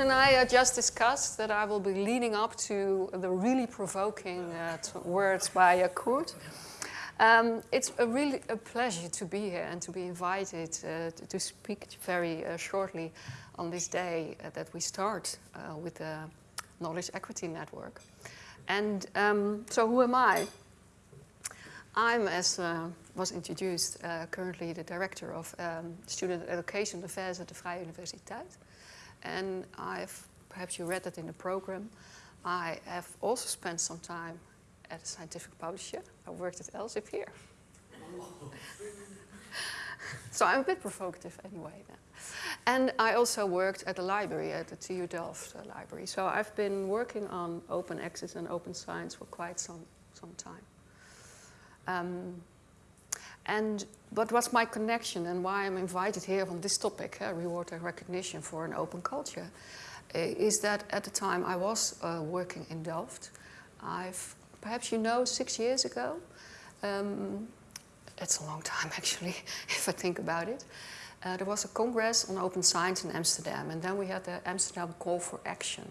and I uh, just discussed that I will be leading up to the really provoking uh, words by uh, Kurt. Um, it's a really a pleasure to be here and to be invited uh, to, to, speak very uh, shortly on this day uh, that we start uh, with the Knowledge Equity Network. And um, so who am I? I'm, as was introduced, currently the Director of um, Student Education Affairs at the Vrije Universiteit. And I've, perhaps you read that in the program, I have also spent some time at a scientific publisher. I worked at Elsevier. so I'm a bit provocative anyway then. And I also worked at the library, at the TU Delft library. So I've been working on open access and open science for quite some, some time. Um, and but what's my connection and why I'm invited here on this topic, uh, reward and recognition for an open culture, uh, is that at the time I was uh, working in Delft, I've, perhaps you know, six years ago, um, it's a long time actually, if I think about it, uh, there was a congress on open science in Amsterdam and then we had the Amsterdam Call for Action.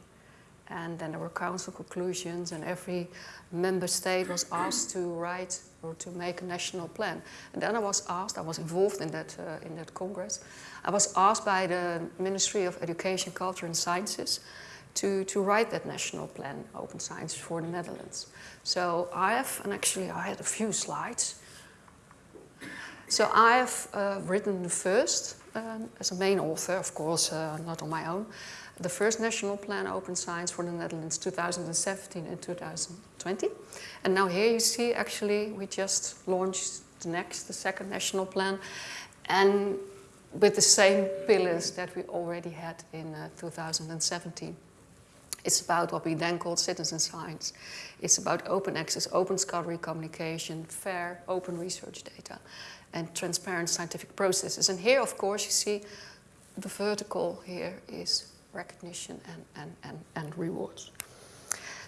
And then there were council conclusions and every member state was asked to write or to make a national plan. And then I was asked, I was involved in that, uh, in that congress, I was asked by the Ministry of Education, Culture and Sciences to, to write that national plan, Open Science for the Netherlands. So I have, and actually I had a few slides. So I have uh, written the first, um, as a main author, of course, uh, not on my own, the first national plan Open Science for the Netherlands 2017 and 2020. And now here you see actually we just launched the next, the second national plan and with the same pillars that we already had in uh, 2017. It's about what we then called citizen science. It's about open access, open scholarly communication, fair, open research data, and transparent scientific processes. And here, of course, you see the vertical here is recognition and, and, and, and rewards.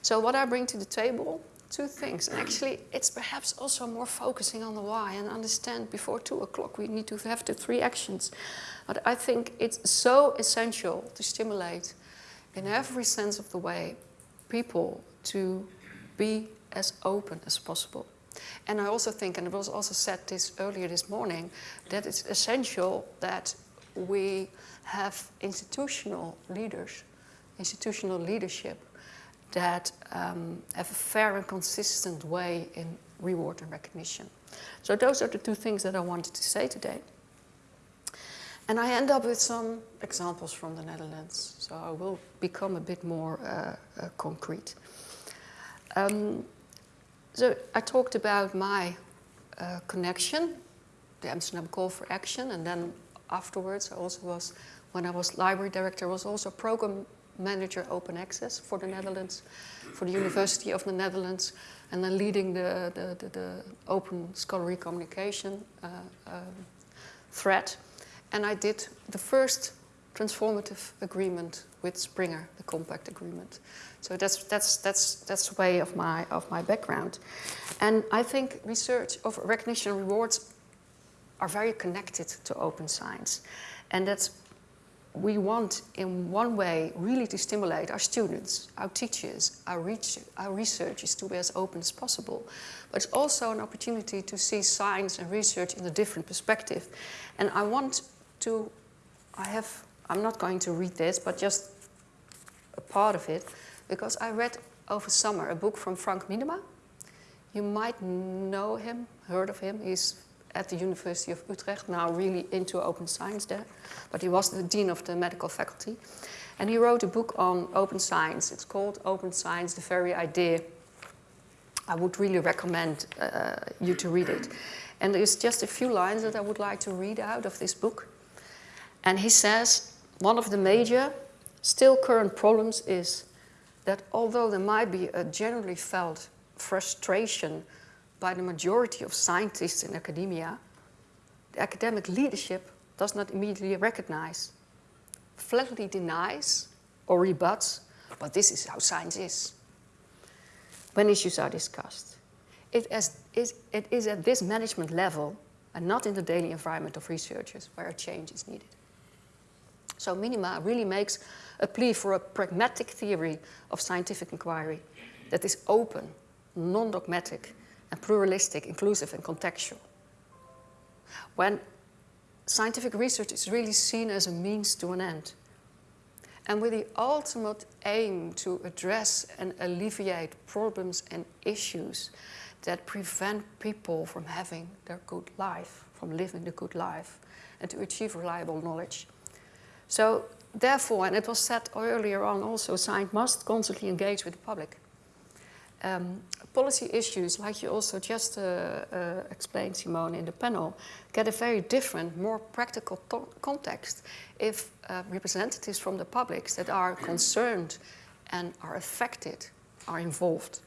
So what I bring to the table, two things. And actually, it's perhaps also more focusing on the why and understand before two o'clock we need to have the three actions. But I think it's so essential to stimulate in every sense of the way people to be as open as possible. And I also think, and it was also said this earlier this morning, that it's essential that we have institutional leaders, institutional leadership that um, have a fair and consistent way in reward and recognition. So those are the two things that I wanted to say today. And I end up with some examples from the Netherlands, so I will become a bit more uh, uh, concrete. Um, so I talked about my uh, connection, the Amsterdam Call for Action, and then afterwards I also was when I was library director, was also program manager open access for the Netherlands, for the University of the Netherlands, and then leading the, the, the, the open scholarly communication uh, um, thread. And I did the first transformative agreement with Springer, the compact agreement. So that's, that's, that's, that's the way of my, of my background. And I think research of recognition rewards are very connected to open science. And that we want in one way really to stimulate our students, our teachers, our, reach, our researchers to be as open as possible. But it's also an opportunity to see science and research in a different perspective. And I want to, I have, I'm not going to read this, but just a part of it, because I read over summer a book from Frank Miedema. You might know him, heard of him. He's at the University of Utrecht, now really into open science there. But he was the dean of the medical faculty. And he wrote a book on open science. It's called Open Science, the Very Idea. I would really recommend uh, you to read it. And there's just a few lines that I would like to read out of this book. And he says, one of the major, still current problems is that although there might be a generally felt frustration by the majority of scientists in academia, the academic leadership does not immediately recognize, flatly denies or rebuts, but this is how science is. When issues are discussed, it is, it is at this management level and not in the daily environment of researchers where a change is needed. So Miedema really makes a plea for a pragmatic theory of scientific inquiry that is open, non-dogmatic, and pluralistic, inclusive, and contextual. When scientific research is really seen as a means to an end, and with the ultimate aim to address and alleviate problems and issues that prevent people from having their good life, from living the good life, and to achieve reliable knowledge. So therefore, and it was said earlier on also, science must constantly engage with the public. Um, policy issues, like you also just uh, uh, explained, Simone, in the panel, get a very different, more practical context if uh, representatives from the publics that are concerned and are affected are involved.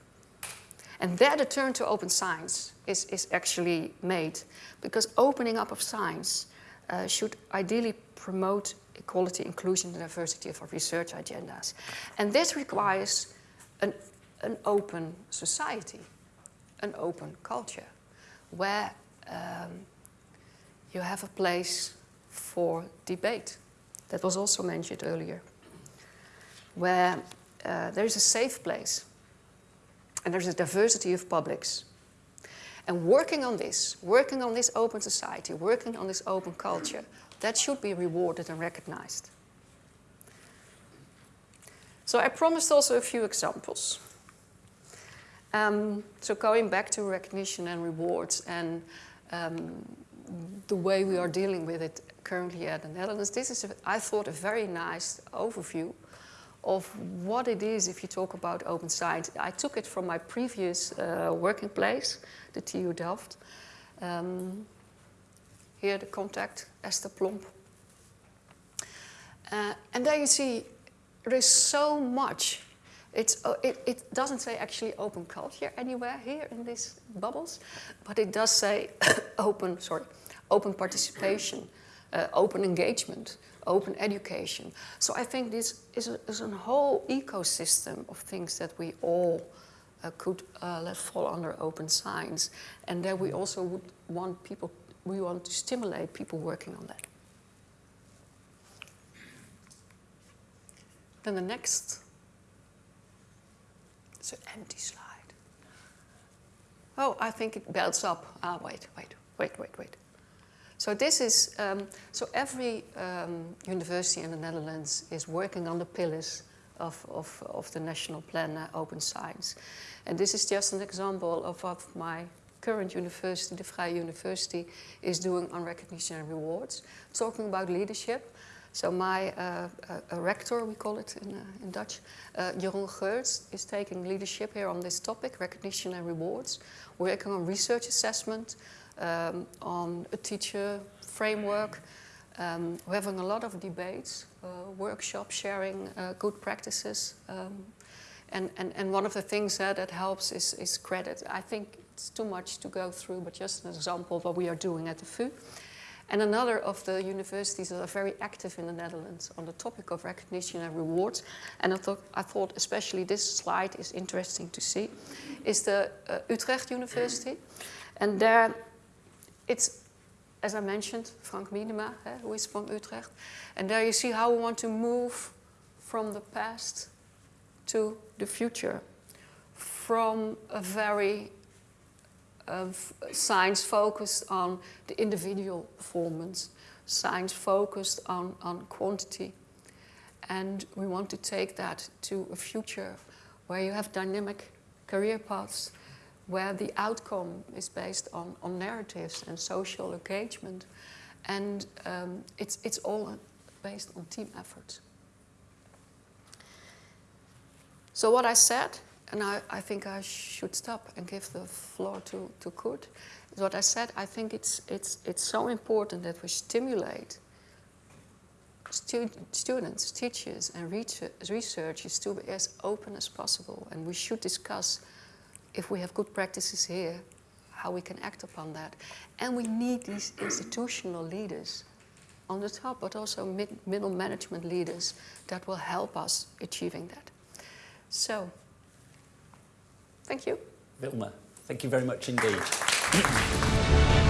And there the turn to open science is, is actually made because opening up of science uh, should ideally promote equality, inclusion, and diversity of our research agendas. And this requires an, an open society, an open culture, where um, you have a place for debate. That was also mentioned earlier. Where uh, there is a safe place and there's a diversity of publics. And working on this, working on this open society, working on this open culture, that should be rewarded and recognized. So I promised also a few examples. Um, so going back to recognition and rewards and um, the way we are dealing with it currently at the Netherlands, this is, a, I thought, a very nice overview of what it is if you talk about open science. I took it from my previous uh, working place, the TU Delft. Um, here the contact, Esther Plomp. Uh, and there you see there is so much. It's, uh, it, it doesn't say actually open culture anywhere here in these bubbles, but it does say open, sorry, open participation, uh, open engagement, open education. So I think this is a, is a whole ecosystem of things that we all uh, could uh, let fall under open science. And that we also would want people, we want to stimulate people working on that. Then the next, it's an empty slide. Oh, I think it builds up. Ah, wait, wait, wait, wait, wait. So this is, um, so every um, university in the Netherlands is working on the pillars of, of, of the national plan uh, Open Science. And this is just an example of what my current university, the Vrije University, is doing on recognition and rewards, talking about leadership. So my uh, uh, rector, we call it in, uh, in Dutch, uh, Jeroen Geurts, is taking leadership here on this topic, recognition and rewards, working on research assessment, um, on a teacher framework. Um, we're having a lot of debates, uh, workshops, sharing good practices. Um, and, and, and one of the things that helps is, is credit. I think it's too much to go through, but just an example of what we are doing at the VU. And another of the universities that are very active in the Netherlands on the topic of recognition and rewards, and I thought, I thought especially this slide is interesting to see, is the uh, Utrecht University. And there it's, as I mentioned, Frank Miedema, eh, who is from Utrecht. And there you see how we want to move from the past to the future. From a very uh, science focused on the individual performance, science focused on, on quantity. And we want to take that to a future where you have dynamic career paths where the outcome is based on, on narratives and social engagement. And um, it's, it's all based on team efforts. So what I said, and I, I think I should stop and give the floor to, to Kurt, what I said, I think it's, it's, it's so important that we stimulate stu students, teachers and researchers to be as open as possible. And we should discuss if we have good practices here, how we can act upon that. And we need these institutional leaders on the top, but also mid middle management leaders that will help us achieving that. So, thank you. Vilma, thank you very much indeed.